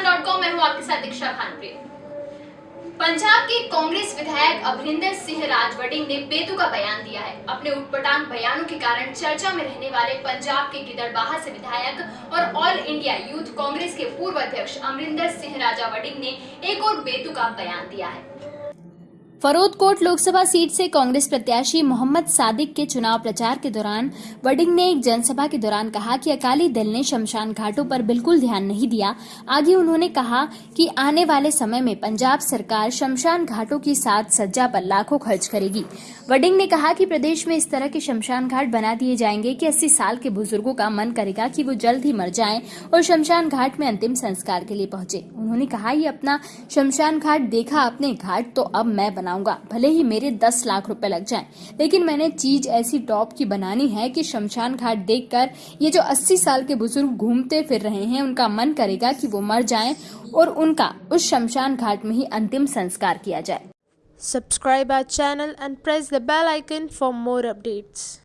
हूँ आपके साथ दीक्षा खानप्रिय। पंजाब के कांग्रेस विधायक अभरिंदर सिंह राजवटिंग ने बेतु का बयान दिया है। अपने उटपटांग बयानों के कारण चर्चा में रहने वाले पंजाब के गिदड़बाहा से विधायक और ऑल इंडिया यूथ कांग्रेस के पूर्व अध्यक्ष अमरिंदर सिंह राजावडिंग ने एक और बेतु का बयान दिया है। फरोदकोट लोकसभा सीट से कांग्रेस प्रत्याशी मोहम्मद सादिक के चुनाव प्रचार के दौरान वडिंग ने एक जनसभा के दौरान कहा कि अकाली दल ने शमशान घाटों पर बिल्कुल ध्यान नहीं दिया। आगे उन्होंने कहा कि आने वाले समय में पंजाब सरकार शमशान घाटों की साज सज्जा पर लाखों खर्च करेगी। वडिंग ने कहा कि प्रदेश में इस तरह के शमशान घाट बना दिए जाएँगे कि 80 साल के बुज़ुर्गों का मन करेगा कि वो जल्द ही मर जाए और शमशान घाट में अंतिम संस्कार के लिए पहुँचे। उन्होंने कहा, ये अपना शमशान घाट देखा अपने घाट तो अब मैं बनाऊँगा भले ही मेरे दस लाख रुपए लग जाएँ, लेकिन मैंने चीज़ ऐसी टॉप की बनानी है कि शमशान घाट देखकर ये जो 80 साल के बुज़ुर्ग घूमते फिर रहे हैं, उनका मन करेगा कि वो मर जाएँ और उनका उस शमशान घाट में ही अंतिम संस्कार किया जाए subscribe our channel and press the bell icon for more updates.